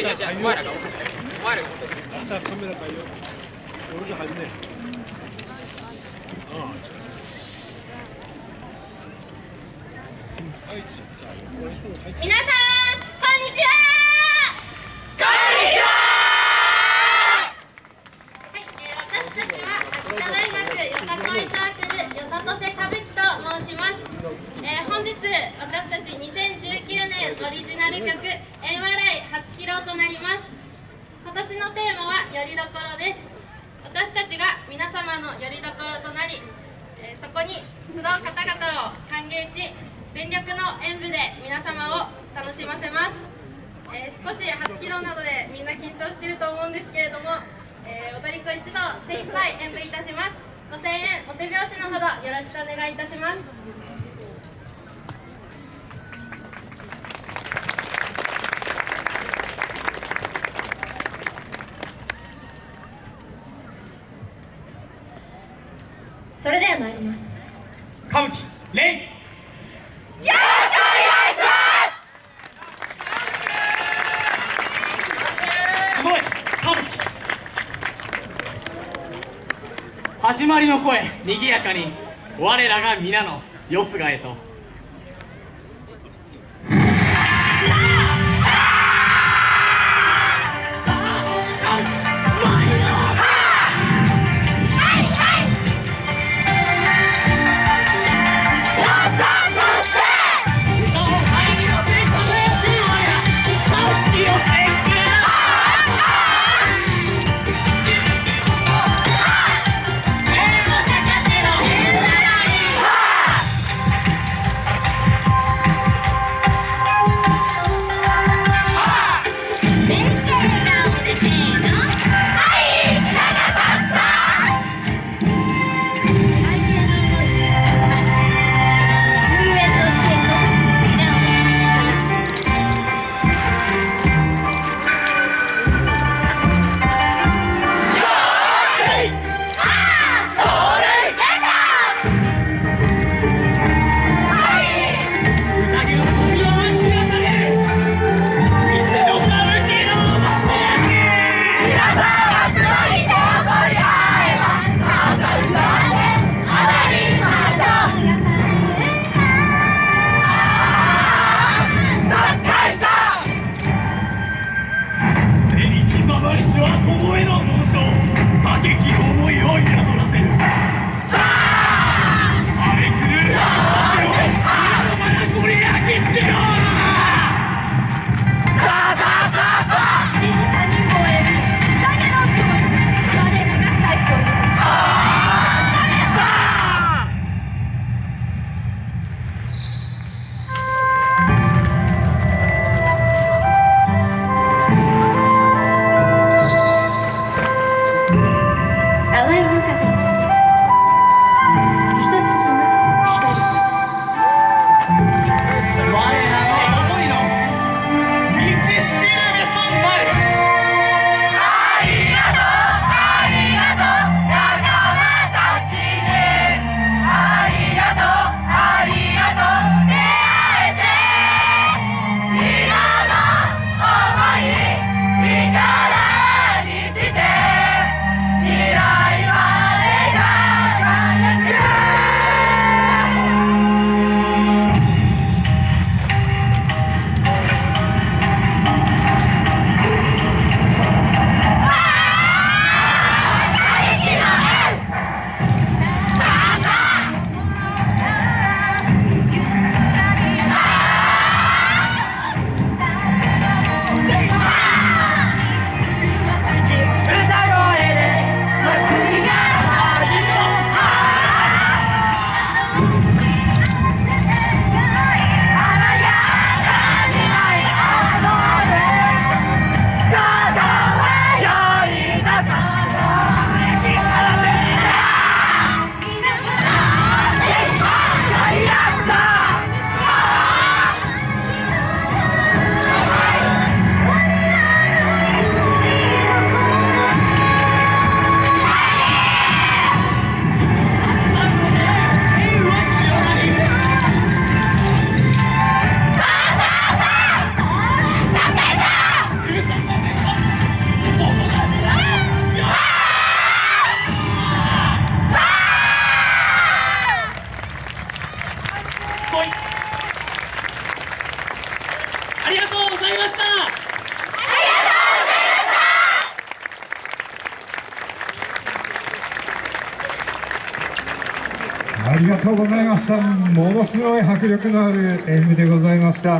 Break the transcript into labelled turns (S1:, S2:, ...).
S1: 違う違う、お前らが、お前らが落として
S2: る。カメラよ。俺入んね。ああ、違う。
S3: 皆さん、こんにちは。
S1: こんにちは。
S3: は。い、えー、私たちは。秋田大学よさこいサークルよさとせ歌舞伎と申します、えー、本日私たち2019年オリジナル曲「テーマは「よりどころ」です。私たちが皆様のよりどころとなり、えそこに集う方々を歓迎し全力の演舞で皆様を楽しませます。えー少し初披露なのでみんな緊張していると思うんですけれども、えー踊り子一同精一杯演舞いたします。ご声援お手拍子のほどよろしくお願いいたします。
S1: 始まりの声にぎやかに。我らが皆のよすがへと。
S4: りがとうございました。ものすごい迫力のある演舞でございました。